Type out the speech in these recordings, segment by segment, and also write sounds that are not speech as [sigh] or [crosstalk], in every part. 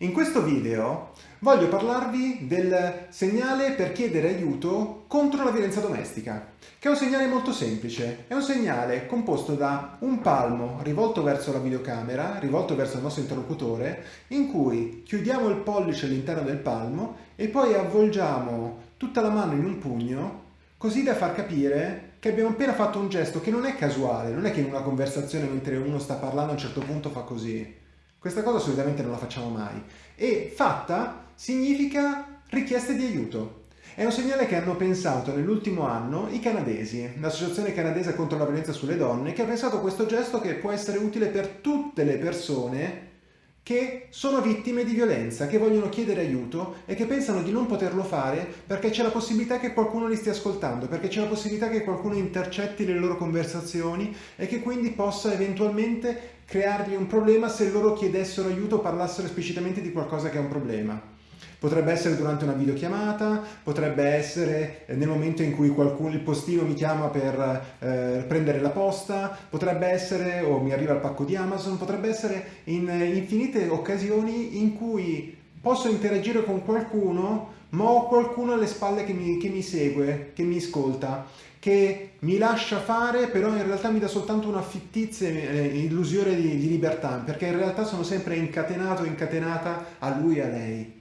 In questo video voglio parlarvi del segnale per chiedere aiuto contro la violenza domestica, che è un segnale molto semplice. È un segnale composto da un palmo rivolto verso la videocamera, rivolto verso il nostro interlocutore, in cui chiudiamo il pollice all'interno del palmo e poi avvolgiamo tutta la mano in un pugno, così da far capire che abbiamo appena fatto un gesto che non è casuale, non è che in una conversazione mentre uno sta parlando a un certo punto fa così questa cosa solitamente non la facciamo mai. E fatta significa richieste di aiuto. È un segnale che hanno pensato nell'ultimo anno i canadesi, l'associazione canadese contro la violenza sulle donne, che ha pensato questo gesto che può essere utile per tutte le persone che sono vittime di violenza, che vogliono chiedere aiuto e che pensano di non poterlo fare perché c'è la possibilità che qualcuno li stia ascoltando, perché c'è la possibilità che qualcuno intercetti le loro conversazioni e che quindi possa eventualmente creargli un problema se loro chiedessero aiuto o parlassero esplicitamente di qualcosa che è un problema. Potrebbe essere durante una videochiamata, potrebbe essere eh, nel momento in cui qualcuno, il postino mi chiama per eh, prendere la posta, potrebbe essere, o mi arriva il pacco di Amazon, potrebbe essere in infinite occasioni in cui posso interagire con qualcuno, ma ho qualcuno alle spalle che mi, che mi segue, che mi ascolta, che mi lascia fare, però in realtà mi dà soltanto una fittizia eh, illusione di, di libertà, perché in realtà sono sempre incatenato, incatenata a lui e a lei.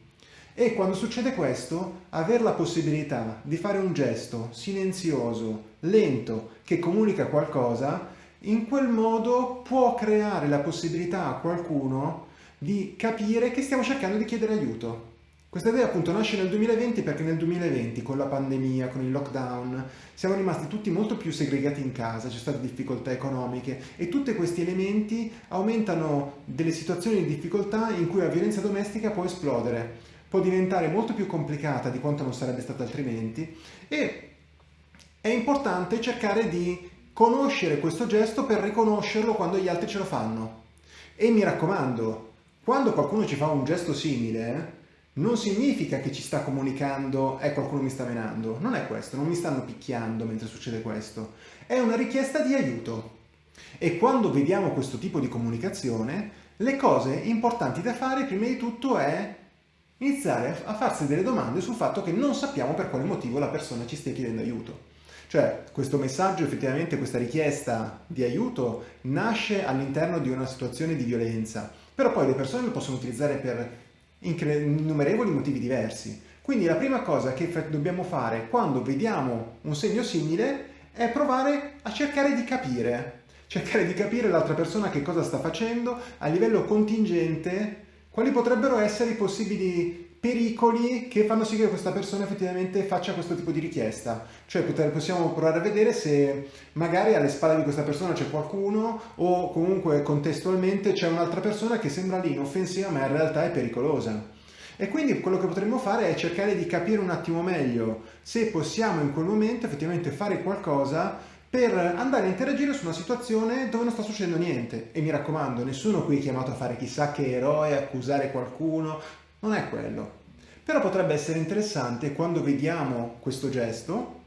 E quando succede questo, avere la possibilità di fare un gesto silenzioso, lento, che comunica qualcosa, in quel modo può creare la possibilità a qualcuno di capire che stiamo cercando di chiedere aiuto. Questa idea appunto nasce nel 2020 perché nel 2020 con la pandemia, con il lockdown, siamo rimasti tutti molto più segregati in casa, c'è state difficoltà economiche e tutti questi elementi aumentano delle situazioni di difficoltà in cui la violenza domestica può esplodere può diventare molto più complicata di quanto non sarebbe stata altrimenti e è importante cercare di conoscere questo gesto per riconoscerlo quando gli altri ce lo fanno. E mi raccomando, quando qualcuno ci fa un gesto simile, non significa che ci sta comunicando e eh, qualcuno mi sta menando. Non è questo, non mi stanno picchiando mentre succede questo. È una richiesta di aiuto. E quando vediamo questo tipo di comunicazione, le cose importanti da fare prima di tutto è iniziare a farsi delle domande sul fatto che non sappiamo per quale motivo la persona ci stia chiedendo aiuto. Cioè, questo messaggio, effettivamente, questa richiesta di aiuto nasce all'interno di una situazione di violenza, però poi le persone lo possono utilizzare per innumerevoli motivi diversi. Quindi la prima cosa che dobbiamo fare quando vediamo un segno simile è provare a cercare di capire, cercare di capire l'altra persona che cosa sta facendo a livello contingente quali potrebbero essere i possibili pericoli che fanno sì che questa persona effettivamente faccia questo tipo di richiesta. Cioè possiamo provare a vedere se magari alle spalle di questa persona c'è qualcuno o comunque contestualmente c'è un'altra persona che sembra lì inoffensiva ma in realtà è pericolosa. E quindi quello che potremmo fare è cercare di capire un attimo meglio se possiamo in quel momento effettivamente fare qualcosa per andare a interagire su una situazione dove non sta succedendo niente. E mi raccomando, nessuno qui è chiamato a fare chissà che eroe, accusare qualcuno, non è quello. Però potrebbe essere interessante quando vediamo questo gesto,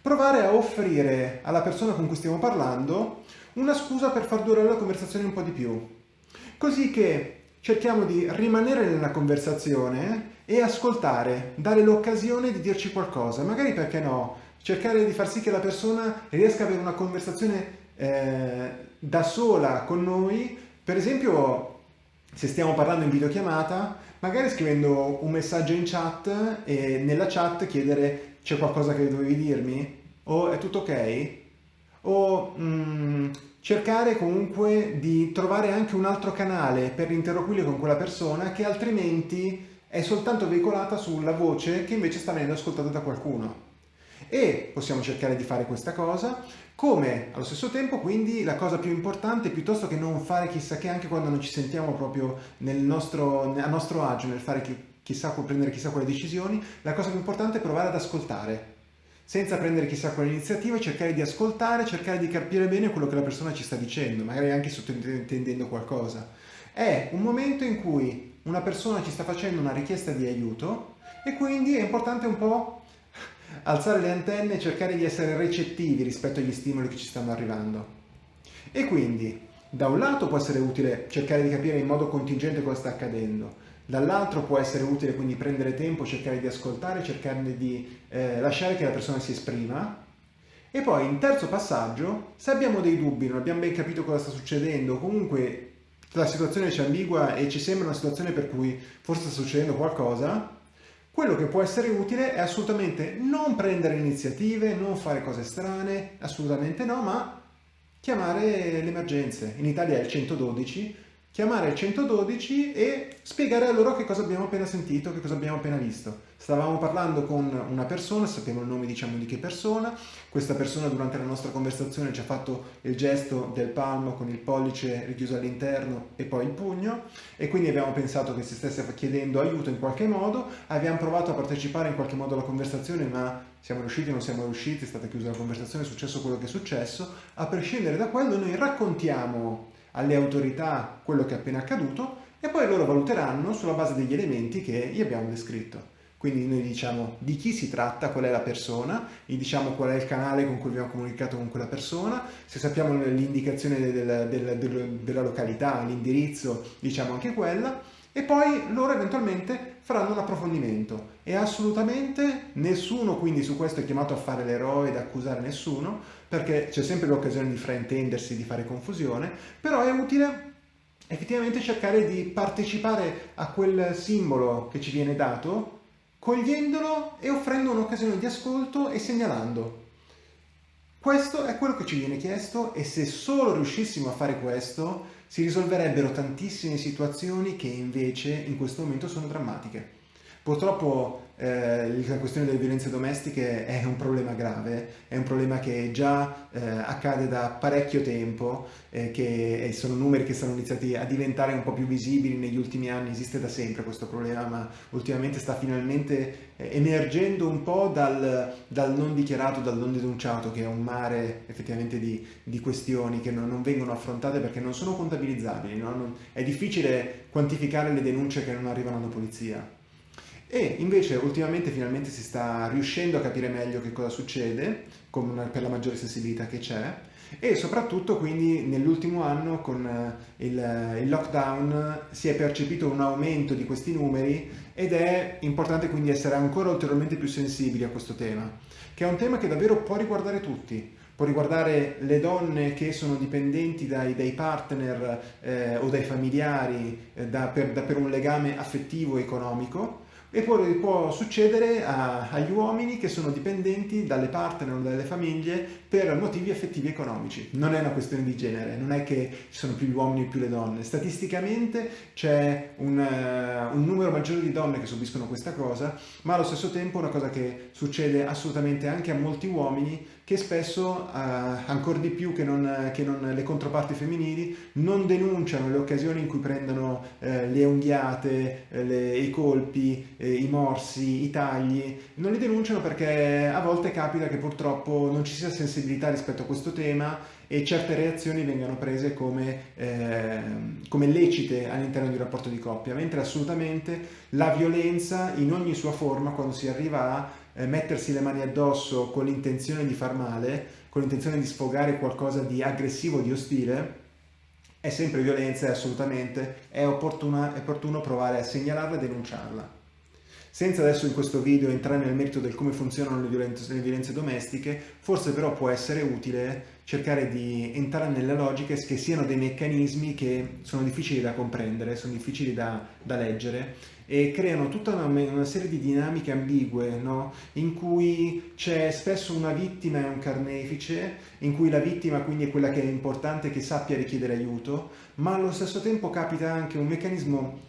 provare a offrire alla persona con cui stiamo parlando una scusa per far durare la conversazione un po' di più. Così che cerchiamo di rimanere nella conversazione e ascoltare, dare l'occasione di dirci qualcosa, magari perché no, cercare di far sì che la persona riesca ad avere una conversazione eh, da sola con noi, per esempio se stiamo parlando in videochiamata, magari scrivendo un messaggio in chat e nella chat chiedere c'è qualcosa che dovevi dirmi? O è tutto ok? O mm, cercare comunque di trovare anche un altro canale per interloquire con quella persona che altrimenti è soltanto veicolata sulla voce che invece sta venendo ascoltata da qualcuno e possiamo cercare di fare questa cosa, come allo stesso tempo quindi la cosa più importante piuttosto che non fare chissà che anche quando non ci sentiamo proprio nel nostro, a nostro agio nel fare chissà, prendere chissà quale decisioni, la cosa più importante è provare ad ascoltare senza prendere chissà quale iniziativa, cercare di ascoltare, cercare di capire bene quello che la persona ci sta dicendo, magari anche sottintendendo qualcosa. È un momento in cui una persona ci sta facendo una richiesta di aiuto e quindi è importante un po' alzare le antenne e cercare di essere recettivi rispetto agli stimoli che ci stanno arrivando. E quindi, da un lato può essere utile cercare di capire in modo contingente cosa sta accadendo, dall'altro può essere utile quindi prendere tempo, cercare di ascoltare, cercare di eh, lasciare che la persona si esprima. E poi in terzo passaggio, se abbiamo dei dubbi, non abbiamo ben capito cosa sta succedendo, comunque la situazione ci ambigua e ci sembra una situazione per cui forse sta succedendo qualcosa, quello che può essere utile è assolutamente non prendere iniziative, non fare cose strane, assolutamente no, ma chiamare le emergenze. In Italia è il 112, chiamare il 112 e spiegare a loro che cosa abbiamo appena sentito, che cosa abbiamo appena visto. Stavamo parlando con una persona, sappiamo il nome diciamo di che persona, questa persona durante la nostra conversazione ci ha fatto il gesto del palmo con il pollice richiuso all'interno e poi il pugno. E quindi abbiamo pensato che si stesse chiedendo aiuto in qualche modo, abbiamo provato a partecipare in qualche modo alla conversazione ma siamo riusciti o non siamo riusciti, è stata chiusa la conversazione, è successo quello che è successo, a prescindere da quello noi raccontiamo alle autorità quello che è appena accaduto e poi loro valuteranno sulla base degli elementi che gli abbiamo descritto. Quindi noi diciamo di chi si tratta, qual è la persona, gli diciamo qual è il canale con cui abbiamo comunicato con quella persona, se sappiamo l'indicazione del, del, del, della località, l'indirizzo, diciamo anche quella, e poi loro eventualmente faranno un approfondimento e assolutamente nessuno quindi su questo è chiamato a fare l'eroe ed accusare nessuno perché c'è sempre l'occasione di fraintendersi, di fare confusione, però è utile effettivamente cercare di partecipare a quel simbolo che ci viene dato cogliendolo e offrendo un'occasione di ascolto e segnalando. Questo è quello che ci viene chiesto e se solo riuscissimo a fare questo si risolverebbero tantissime situazioni che invece in questo momento sono drammatiche. Purtroppo eh, la questione delle violenze domestiche è un problema grave, è un problema che già eh, accade da parecchio tempo, eh, che sono numeri che sono iniziati a diventare un po' più visibili negli ultimi anni, esiste da sempre questo problema, ma ultimamente sta finalmente eh, emergendo un po' dal, dal, non dichiarato, dal non denunciato, che è un mare effettivamente di, di questioni che non, non, vengono affrontate perché non sono contabilizzabili, no? non, è difficile quantificare le denunce che non arrivano alla polizia. E invece ultimamente finalmente si sta riuscendo a capire meglio che cosa succede una, per la maggiore sensibilità che c'è e soprattutto quindi nell'ultimo anno con eh, il, il, lockdown si è percepito un aumento di questi numeri ed è importante quindi essere ancora ulteriormente più sensibili a questo tema, che è un tema che davvero può riguardare tutti, può riguardare le donne che sono dipendenti dai, dai partner eh, o dai familiari eh, da, per, da, per un legame affettivo economico, e poi può succedere a, agli uomini che sono dipendenti dalle partner o dalle famiglie per motivi affettivi economici. Non è una questione di genere, non è che ci sono più gli uomini o più le donne. Statisticamente c'è un, uh, un, numero maggiore di donne che subiscono questa cosa, ma allo stesso tempo è una cosa che succede assolutamente anche a molti uomini che spesso, uh, ancora di più che non, che non, le controparti femminili, non denunciano le occasioni in cui prendono uh, le unghiate, le, i colpi, eh, i morsi, i tagli, non li denunciano perché a volte capita che purtroppo non ci sia sensibilità rispetto a questo tema e certe reazioni vengano prese come, eh, come lecite all'interno di un rapporto di coppia, mentre assolutamente la violenza in ogni sua forma, quando si arriva a eh, mettersi le mani addosso con l'intenzione di far male, con l'intenzione di sfogare qualcosa di aggressivo, di ostile, è sempre violenza e assolutamente è, è opportuno provare a segnalarla e denunciarla. Senza adesso in questo video entrare nel merito del come funzionano le violenze, le violenze domestiche, forse però può essere utile cercare di entrare nelle logiche che siano dei meccanismi che sono difficili da comprendere, sono difficili da, da leggere e creano tutta una, una serie di dinamiche ambigue no? in cui c'è spesso una vittima e un carnefice, in cui la vittima quindi è quella che è importante che sappia richiedere aiuto, ma allo stesso tempo capita anche un meccanismo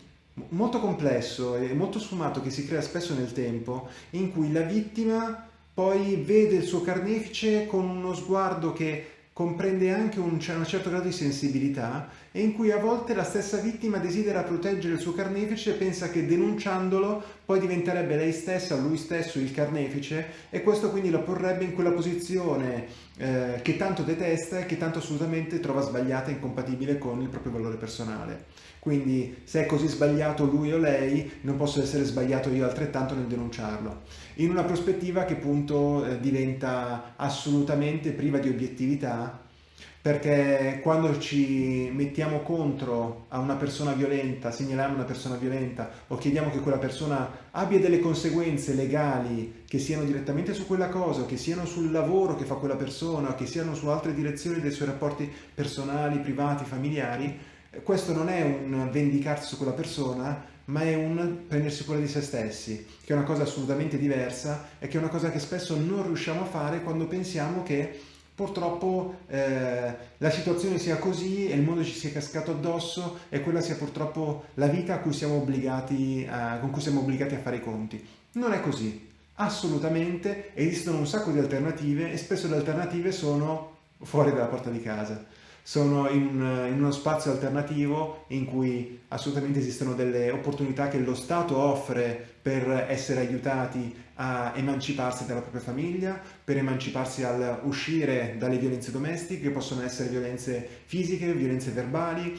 molto complesso e molto sfumato che si crea spesso nel tempo, in cui la vittima poi vede il suo carnefice con uno sguardo che comprende anche un, un certo grado di sensibilità e in cui a volte la stessa vittima desidera proteggere il suo carnefice e pensa che denunciandolo poi diventerebbe lei stessa, lui stesso il carnefice e questo quindi lo porrebbe in quella posizione eh, che tanto detesta e che tanto assolutamente trova sbagliata e incompatibile con il proprio valore personale. Quindi se è così sbagliato lui o lei, non posso essere sbagliato io altrettanto nel denunciarlo. In una prospettiva che appunto eh, diventa assolutamente priva di obiettività perché quando ci mettiamo contro a una persona violenta, segnaliamo una persona violenta o chiediamo che quella persona abbia delle conseguenze legali che siano direttamente su quella cosa, che siano sul lavoro che fa quella persona, che siano su altre direzioni dei suoi rapporti personali, privati, familiari, questo non è un vendicarsi su quella persona, ma è un prendersi cura di se stessi, che è una cosa assolutamente diversa e che è una cosa che spesso non riusciamo a fare quando pensiamo che purtroppo eh, la situazione sia così e il mondo ci sia cascato addosso e quella sia purtroppo la vita cui a, con cui siamo obbligati a fare i conti. Non è così, assolutamente. Esistono un sacco di alternative e spesso le alternative sono fuori dalla porta di casa sono in, in, uno spazio alternativo in cui assolutamente esistono delle opportunità che lo Stato offre per essere aiutati a emanciparsi dalla propria famiglia, per emanciparsi al uscire dalle violenze domestiche, che possono essere violenze fisiche, violenze verbali,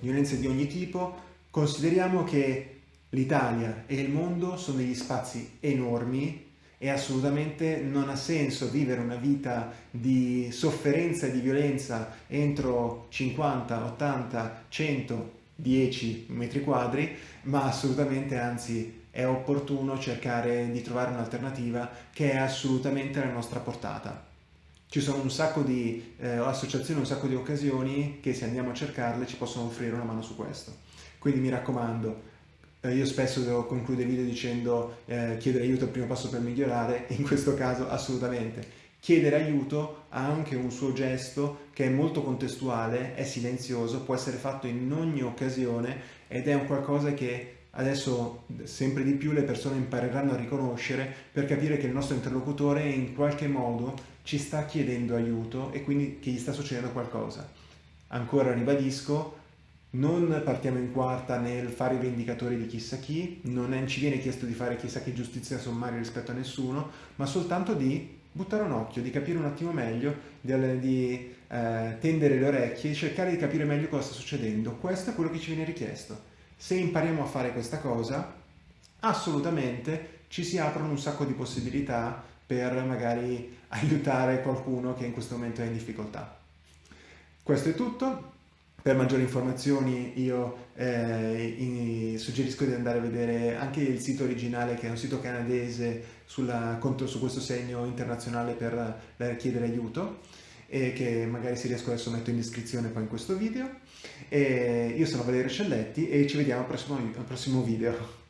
violenze di ogni tipo. Consideriamo che l'Italia e il mondo sono degli spazi enormi e assolutamente non ha senso vivere una vita di sofferenza e di violenza entro 50, 80, 100, 10 metri quadri, ma assolutamente anzi è opportuno cercare di trovare un'alternativa che è assolutamente alla nostra portata. Ci sono un sacco di eh, associazioni, un sacco di occasioni che se andiamo a cercarle ci possono offrire una mano su questo. Quindi mi raccomando, eh, io spesso devo concludere video dicendo eh, chiedere aiuto è il primo passo per migliorare, [laughs] in questo caso assolutamente. Chiedere aiuto ha anche un suo gesto che è molto contestuale, è silenzioso, può essere fatto in ogni occasione ed è un qualcosa che adesso sempre di più le persone impareranno a riconoscere per capire che il nostro interlocutore in qualche modo ci sta chiedendo aiuto e quindi che gli sta succedendo qualcosa. Ancora ribadisco, non partiamo in quarta nel fare i vendicatori di chissà chi, non è, ci viene chiesto di fare chissà che giustizia sommaria rispetto a nessuno, ma soltanto di buttare un occhio, di capire un attimo meglio, di, di eh, tendere le orecchie e cercare di capire meglio cosa sta succedendo. Questo è quello che ci viene richiesto. Se impariamo a fare questa cosa, assolutamente ci si aprono un sacco di possibilità per magari [laughs] aiutare qualcuno che in questo momento è in difficoltà. Questo è tutto, per maggiori informazioni io eh, in, suggerisco di andare a vedere anche il sito originale che è un sito canadese sulla, contro, su questo segno internazionale per, per chiedere aiuto e che magari se riesco adesso metto in descrizione poi in questo video. E io sono Valerio Celletti e ci vediamo al prossimo, al prossimo video.